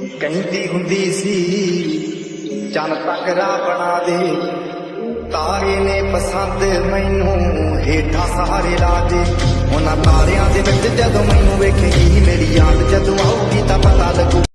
ਕਹਿੰਦੀ ਹੁੰਦੀ ਸੀ ਚੰਨ ਤੱਕ ਰਾਹ ਬਣਾ ਦੇ। ਤਾਰੇ ਨੇ ਪਸੰਦ ਮੈਨੂੰ ਹੇਠਾਂ ਸਹਾਰੇ ਲਾ ਦੇ। ਉਹਨਾਂ ਤਾਰਿਆਂ ਦੇ ਵਿੱਚ ਜਦੋਂ ਮੈਨੂੰ ਵੇਖੇਗੀ